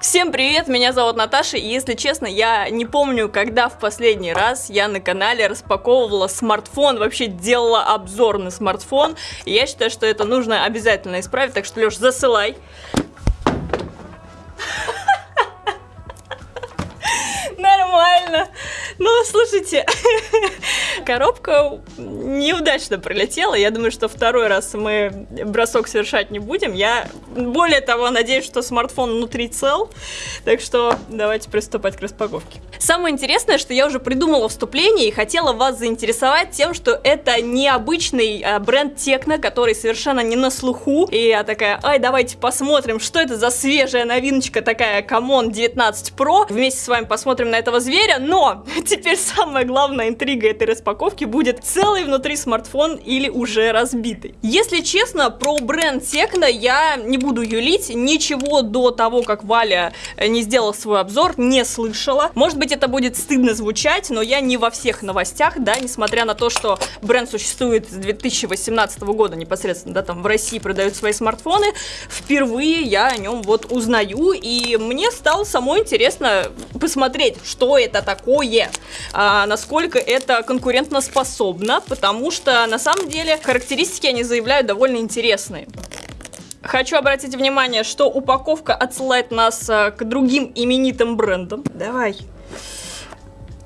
Всем привет, меня зовут Наташа, и если честно, я не помню, когда в последний раз я на канале распаковывала смартфон, вообще делала обзор на смартфон, и я считаю, что это нужно обязательно исправить, так что, Леш, засылай. Нормально. Ну, слушайте, коробка неудачно пролетела. Я думаю, что второй раз мы бросок совершать не будем. Я более того надеюсь, что смартфон внутри цел. Так что давайте приступать к распаковке. Самое интересное, что я уже придумала вступление и хотела вас заинтересовать тем, что это необычный а, бренд Tecno, который совершенно не на слуху. И я такая, ай, давайте посмотрим, что это за свежая новиночка такая Camon 19 Pro. Вместе с вами посмотрим на этого зверя. Но теперь самая главная интрига этой распаковки будет целый внутри смартфон или уже разбитый. Если честно, про бренд Tecno я не буду юлить, ничего до того, как Валя э, не сделала свой обзор, не слышала. Может быть, это будет стыдно звучать, но я не во всех новостях, да, несмотря на то, что бренд существует с 2018 года непосредственно, да, там в России продают свои смартфоны, впервые я о нем вот узнаю, и мне стало самой интересно посмотреть, что это такое, а, насколько это конкурентно способно, потому что на самом деле характеристики они заявляют довольно интересные. Хочу обратить внимание, что упаковка отсылает нас а, к другим именитым брендам. Давай.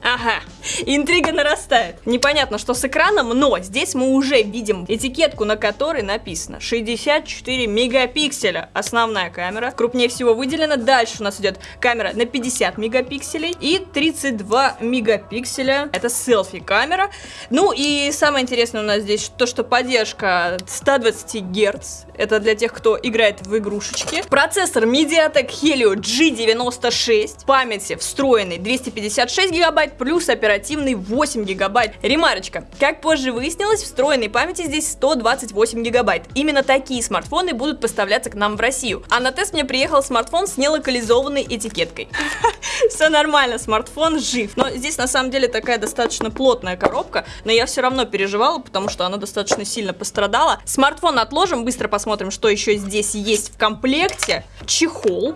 Ага, интрига нарастает. Непонятно, что с экраном, но здесь мы уже видим этикетку, на которой написано 64 мегапикселя. Основная камера, крупнее всего выделена. Дальше у нас идет камера на 50 мегапикселей и 32 мегапикселя. Это селфи-камера. Ну и самое интересное у нас здесь то, что поддержка 120 Гц. Это для тех, кто играет в игрушечки. Процессор MediaTek Helio G96. Памяти встроенный 256 гигабайт плюс оперативный 8 гигабайт. Ремарочка. Как позже выяснилось, встроенной памяти здесь 128 гигабайт. Именно такие смартфоны будут поставляться к нам в Россию. А на тест мне приехал смартфон с нелокализованной этикеткой. Все нормально, смартфон жив. Но здесь на самом деле такая достаточно плотная коробка, но я все равно переживала, потому что она достаточно сильно пострадала. Смартфон отложим, быстро посмотрим, что еще здесь есть в комплекте. Чехол.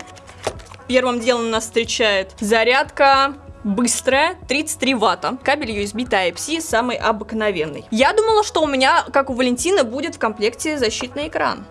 Первым делом нас встречает зарядка, быстрая, 33 ватта. Кабель USB Type-C самый обыкновенный. Я думала, что у меня, как у Валентины, будет в комплекте защитный экран.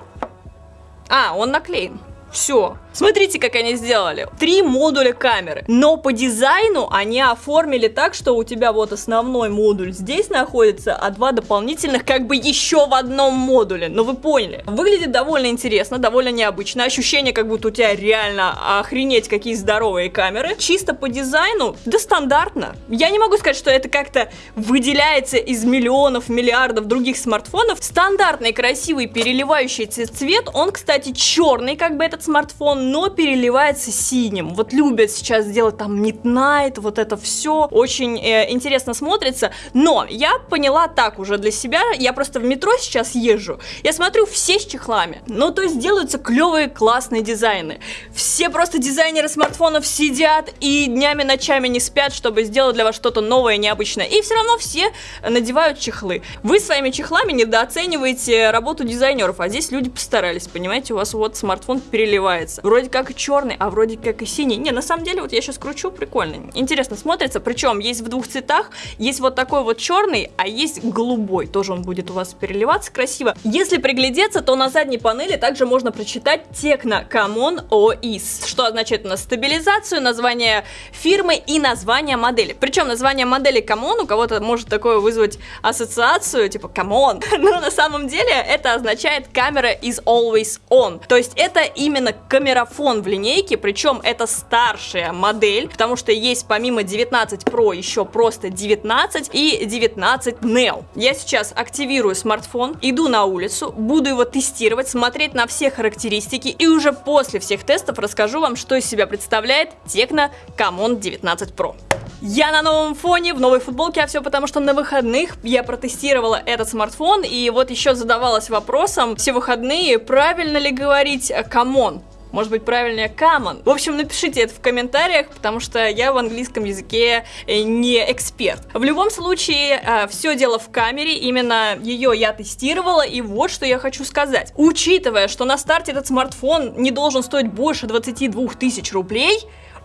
А, он наклеен. Все. Смотрите, как они сделали. Три модуля камеры. Но по дизайну они оформили так, что у тебя вот основной модуль здесь находится, а два дополнительных как бы еще в одном модуле. Ну вы поняли. Выглядит довольно интересно, довольно необычно. Ощущение, как будто у тебя реально охренеть какие здоровые камеры. Чисто по дизайну, да стандартно. Я не могу сказать, что это как-то выделяется из миллионов, миллиардов других смартфонов. Стандартный, красивый, переливающийся цвет. Он, кстати, черный, как бы этот смартфон но переливается синим. Вот любят сейчас делать там Midnight, вот это все. Очень э, интересно смотрится. Но я поняла так уже для себя. Я просто в метро сейчас езжу. Я смотрю все с чехлами. Ну, то есть делаются клевые, классные дизайны. Все просто дизайнеры смартфонов сидят и днями, ночами не спят, чтобы сделать для вас что-то новое, необычное. И все равно все надевают чехлы. Вы своими чехлами недооцениваете работу дизайнеров, а здесь люди постарались, понимаете, у вас вот смартфон переливается вроде как и черный, а вроде как и синий. Не, на самом деле, вот я сейчас кручу, прикольно. Интересно смотрится, причем есть в двух цветах, есть вот такой вот черный, а есть голубой, тоже он будет у вас переливаться красиво. Если приглядеться, то на задней панели также можно прочитать Tecno Common OIS, что означает у нас стабилизацию, название фирмы и название модели. Причем название модели Common у кого-то может такое вызвать ассоциацию, типа Common, но на самом деле это означает камера is always on, то есть это именно камера микрофон в линейке, причем это старшая модель, потому что есть помимо 19 Pro еще просто 19 и 19 Neo. Я сейчас активирую смартфон, иду на улицу, буду его тестировать, смотреть на все характеристики и уже после всех тестов расскажу вам, что из себя представляет Tecno Camon 19 Pro. Я на новом фоне, в новой футболке, а все потому, что на выходных я протестировала этот смартфон, и вот еще задавалась вопросом все выходные, правильно ли говорить «Camon», Может быть, правильнее common? В общем, напишите это в комментариях, потому что я в английском языке э, не эксперт. В любом случае, э, все дело в камере, именно ее я тестировала, и вот что я хочу сказать. Учитывая, что на старте этот смартфон не должен стоить больше 22 тысяч рублей,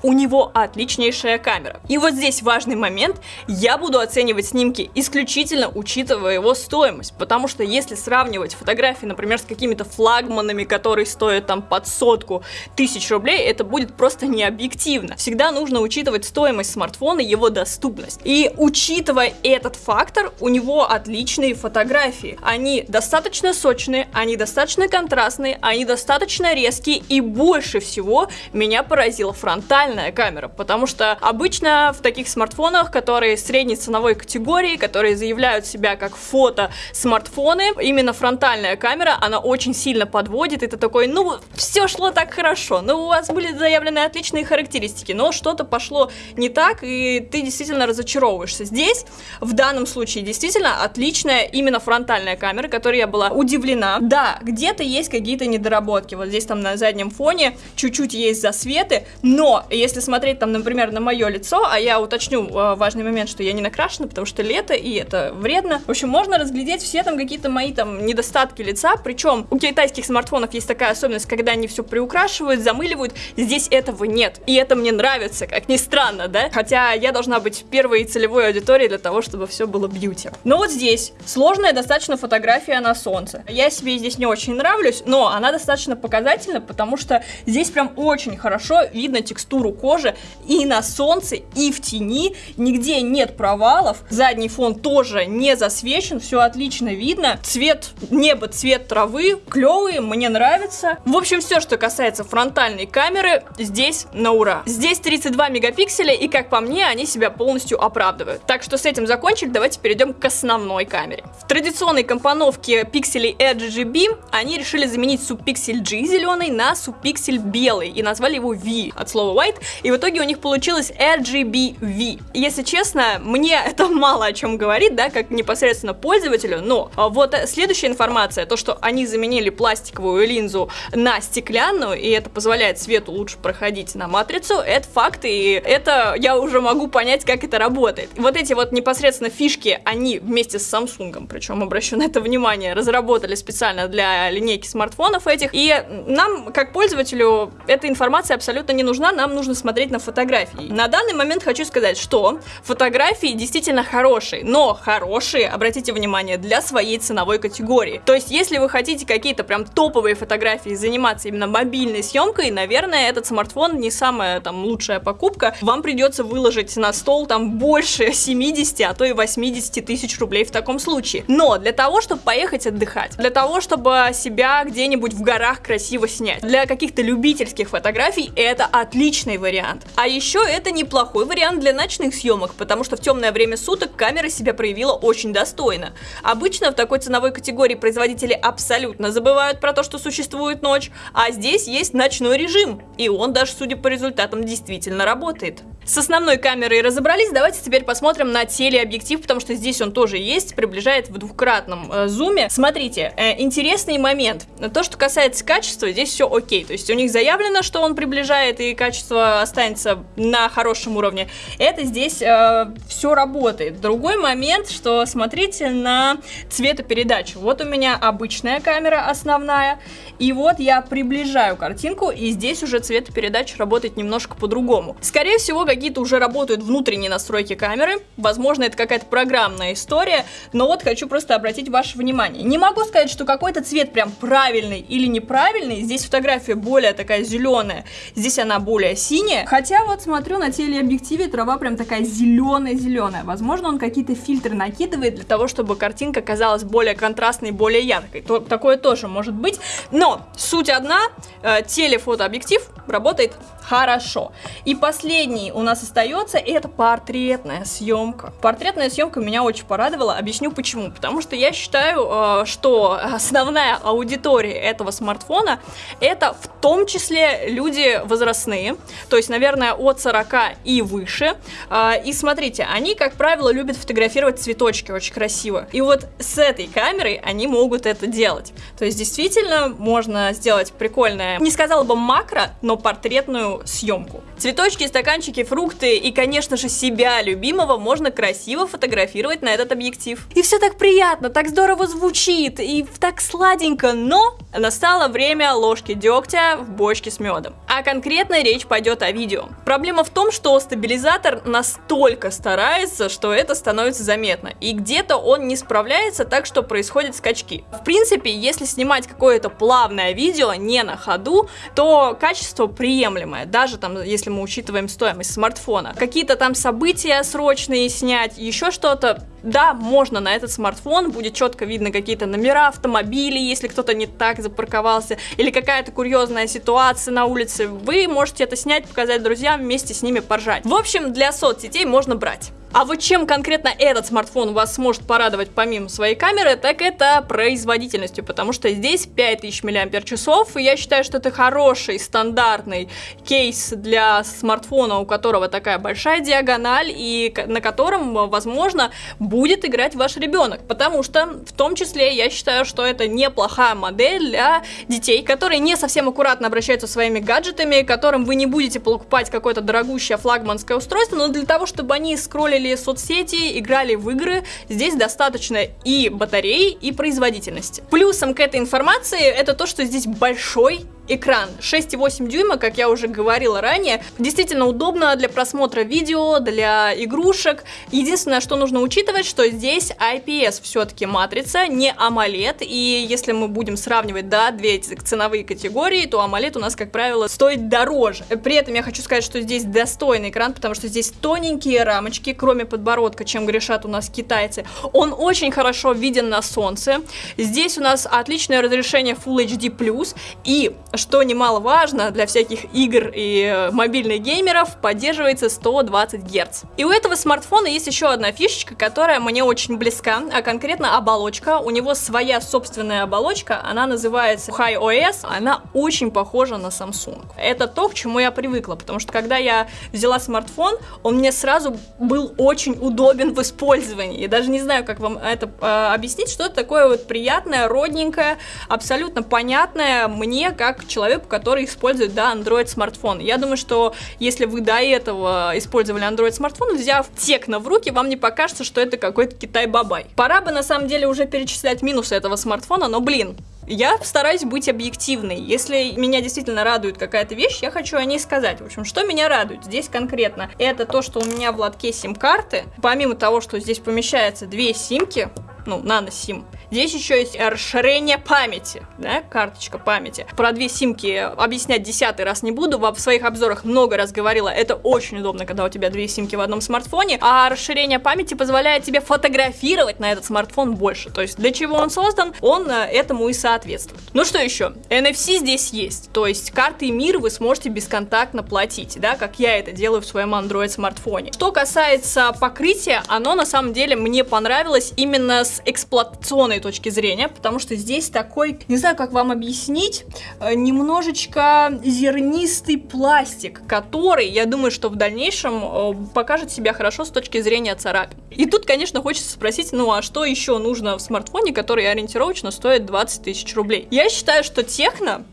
у него отличнейшая камера. И вот здесь важный момент, я буду оценивать снимки исключительно учитывая его стоимость, потому что если сравнивать фотографии, например, с какими-то флагманами, которые стоят там под сотку тысяч рублей, это будет просто необъективно. Всегда нужно учитывать стоимость смартфона, его доступность. И учитывая этот фактор, у него отличные фотографии. Они достаточно сочные, они достаточно контрастные, они достаточно резкие и больше всего меня поразила фронтальная фронтальная камера, потому что обычно в таких смартфонах, которые средней ценовой категории, которые заявляют себя как фото-смартфоны, именно фронтальная камера, она очень сильно подводит, и ты такой, ну, все шло так хорошо, ну, у вас были заявлены отличные характеристики, но что-то пошло не так, и ты действительно разочаровываешься. Здесь, в данном случае, действительно отличная именно фронтальная камера, которой я была удивлена. Да, где-то есть какие-то недоработки, вот здесь там на заднем фоне чуть-чуть есть засветы, но если смотреть там, например, на мое лицо, а я уточню э, важный момент, что я не накрашена, потому что лето, и это вредно. В общем, можно разглядеть все там какие-то мои там недостатки лица, причем у китайских смартфонов есть такая особенность, когда они все приукрашивают, замыливают, здесь этого нет. И это мне нравится, как ни странно, да? Хотя я должна быть первой целевой аудиторией для того, чтобы все было бьюти. Но вот здесь сложная достаточно фотография на солнце. Я себе здесь не очень нравлюсь, но она достаточно показательна, потому что здесь прям очень хорошо видно текстуру текстуру кожи и на солнце, и в тени, нигде нет провалов, задний фон тоже не засвечен, все отлично видно, цвет неба, цвет травы, клевый, мне нравится. В общем, все, что касается фронтальной камеры, здесь на ура. Здесь 32 мегапикселя, и как по мне, они себя полностью оправдывают. Так что с этим закончили, давайте перейдем к основной камере. В традиционной компоновке пикселей RGB они решили заменить субпиксель G зеленый на субпиксель белый и назвали его V от слова white, и в итоге у них получилось RGBV. Если честно, мне это мало о чем говорит, да, как непосредственно пользователю, но а, вот следующая информация, то, что они заменили пластиковую линзу на стеклянную, и это позволяет свету лучше проходить на матрицу, это факт, и это я уже могу понять, как это работает. Вот эти вот непосредственно фишки, они вместе с Samsung, причем обращу на это внимание, разработали специально для линейки смартфонов этих, и нам, как пользователю, эта информация абсолютно не нужна, нам нужно смотреть на фотографии. На данный момент хочу сказать, что фотографии действительно хорошие, но хорошие, обратите внимание, для своей ценовой категории. То есть, если вы хотите какие-то прям топовые фотографии заниматься именно мобильной съемкой, наверное, этот смартфон не самая там лучшая покупка. Вам придется выложить на стол там больше 70, а то и 80 тысяч рублей в таком случае. Но для того, чтобы поехать отдыхать, для того, чтобы себя где-нибудь в горах красиво снять, для каких-то любительских фотографий, это отличный вариант. А еще это неплохой вариант для ночных съемок, потому что в темное время суток камера себя проявила очень достойно. Обычно в такой ценовой категории производители абсолютно забывают про то, что существует ночь, а здесь есть ночной режим, и он даже, судя по результатам, действительно работает. С основной камерой разобрались, давайте теперь посмотрим на телеобъектив, потому что здесь он тоже есть, приближает в двукратном э, зуме. Смотрите, э, интересный момент. То, что касается качества, здесь все окей. То есть у них заявлено, что он приближает и качество останется на хорошем уровне. Это здесь э, все работает. Другой момент, что смотрите на цветопередачу. Вот у меня обычная камера основная, и вот я приближаю картинку, и здесь уже цветопередача работает немножко по-другому. Скорее всего, как какие-то уже работают внутренние настройки камеры. Возможно, это какая-то программная история, но вот хочу просто обратить ваше внимание. Не могу сказать, что какой-то цвет прям правильный или неправильный. Здесь фотография более такая зеленая, здесь она более синяя. Хотя вот смотрю на телеобъективе, трава прям такая зеленая-зеленая. Возможно, он какие-то фильтры накидывает для того, чтобы картинка казалась более контрастной, более яркой. То, такое тоже может быть. Но суть одна, э, телефотообъектив работает хорошо. И последний у нас остается, это портретная съемка. Портретная съемка меня очень порадовала, объясню почему. Потому что я считаю, э, что основная аудитория этого смартфона это в том числе люди возрастные, то есть, наверное, от 40 и выше. А, и смотрите, они, как правило, любят фотографировать цветочки очень красиво. И вот с этой камерой они могут это делать. То есть, действительно, можно сделать прикольное, не сказала бы макро, но портретную съемку. Цветочки, стаканчики, фрукты и, конечно же, себя любимого можно красиво фотографировать на этот объектив. И все так приятно, так здорово звучит и так сладенько, но настало время ложки дегтя в бочке с медом. А конкретно речь пойдет о видео. Проблема в том, что стабилизатор настолько старается, что это становится заметно. И где-то он не справляется, так что происходят скачки. В принципе, если снимать какое-то плавное видео не на ходу, то качество приемлемое, даже там, если мы учитываем стоимость смартфона. Какие-то там события срочные снять, еще что-то, да, можно на этот смартфон, будет четко видно какие-то номера автомобилей, если кто-то не так запарковался, или какая-то курьезная ситуация на улице, вы можете это снять, показать друзьям, вместе с ними поржать. В общем, для соцсетей можно брать. А вот чем конкретно этот смартфон вас сможет порадовать помимо своей камеры, так это производительностью, потому что здесь 5000 мАч, и я считаю, что это хороший стандартный кейс для смартфона, у которого такая большая диагональ, и на котором, возможно, будет играть ваш ребенок, потому что в том числе я считаю, что это неплохая модель для детей, которые не совсем аккуратно обращаются со своими гаджетами, которым вы не будете покупать какое-то дорогущее флагманское устройство, но для того, чтобы они скроллили скроллили соцсети, играли в игры, здесь достаточно и батареи, и производительности. Плюсом к этой информации это то, что здесь большой экран 6,8 дюйма, как я уже говорила ранее, действительно удобно для просмотра видео, для игрушек. Единственное, что нужно учитывать, что здесь IPS все-таки матрица, не AMOLED, и если мы будем сравнивать, да, две эти ценовые категории, то AMOLED у нас, как правило, стоит дороже. При этом я хочу сказать, что здесь достойный экран, потому что здесь тоненькие рамочки, кроме подбородка, чем грешат у нас китайцы. Он очень хорошо виден на солнце. Здесь у нас отличное разрешение Full HD+, и что немаловажно для всяких игр и э, мобильных геймеров, поддерживается 120 Гц. И у этого смартфона есть еще одна фишечка, которая мне очень близка, а конкретно оболочка. У него своя собственная оболочка, она называется HiOS, она очень похожа на Samsung. Это то, к чему я привыкла, потому что когда я взяла смартфон, он мне сразу был очень удобен в использовании. Я даже не знаю, как вам это э, объяснить, что это такое вот приятное, родненькое, абсолютно понятное мне, как человеку, который использует, да, Android смартфон. Я думаю, что если вы до этого использовали Android смартфон, взяв текно в руки, вам не покажется, что это какой-то Китай-бабай. Пора бы на самом деле уже перечислять минусы этого смартфона, но блин, я стараюсь быть объективной. Если меня действительно радует какая-то вещь, я хочу о ней сказать. В общем, что меня радует здесь конкретно? Это то, что у меня в лотке сим-карты. Помимо того, что здесь помещается две симки, ну, нано-сим, Здесь еще есть расширение памяти, да, карточка памяти. Про две симки объяснять десятый раз не буду, в своих обзорах много раз говорила, это очень удобно, когда у тебя две симки в одном смартфоне, а расширение памяти позволяет тебе фотографировать на этот смартфон больше. То есть для чего он создан, он э, этому и соответствует. Ну что еще? NFC здесь есть, то есть карты мир вы сможете бесконтактно платить, да, как я это делаю в своем Android смартфоне. Что касается покрытия, оно на самом деле мне понравилось именно с эксплуатационной точки зрения, потому что здесь такой, не знаю, как вам объяснить, э, немножечко зернистый пластик, который, я думаю, что в дальнейшем э, покажет себя хорошо с точки зрения царапин. И тут, конечно, хочется спросить, ну а что еще нужно в смартфоне, который ориентировочно стоит 20 тысяч рублей? Я считаю, что техно,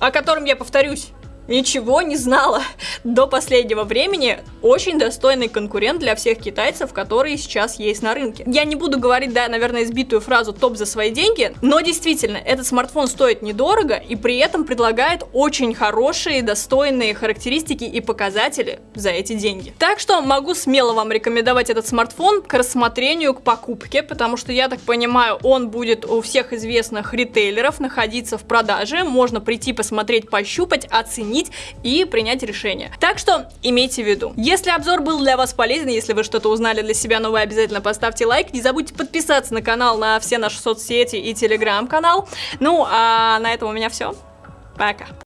о котором я повторюсь, ничего не знала до последнего времени. Очень достойный конкурент для всех китайцев, которые сейчас есть на рынке. Я не буду говорить, да, наверное, избитую фразу «топ за свои деньги», но действительно, этот смартфон стоит недорого и при этом предлагает очень хорошие, достойные характеристики и показатели за эти деньги. Так что могу смело вам рекомендовать этот смартфон к рассмотрению, к покупке, потому что, я так понимаю, он будет у всех известных ритейлеров находиться в продаже, можно прийти посмотреть, пощупать, оценить оценить и принять решение. Так что имейте в виду. Если обзор был для вас полезен, если вы что-то узнали для себя новое, обязательно поставьте лайк. Не забудьте подписаться на канал, на все наши соцсети и телеграм-канал. Ну, а на этом у меня все. Пока.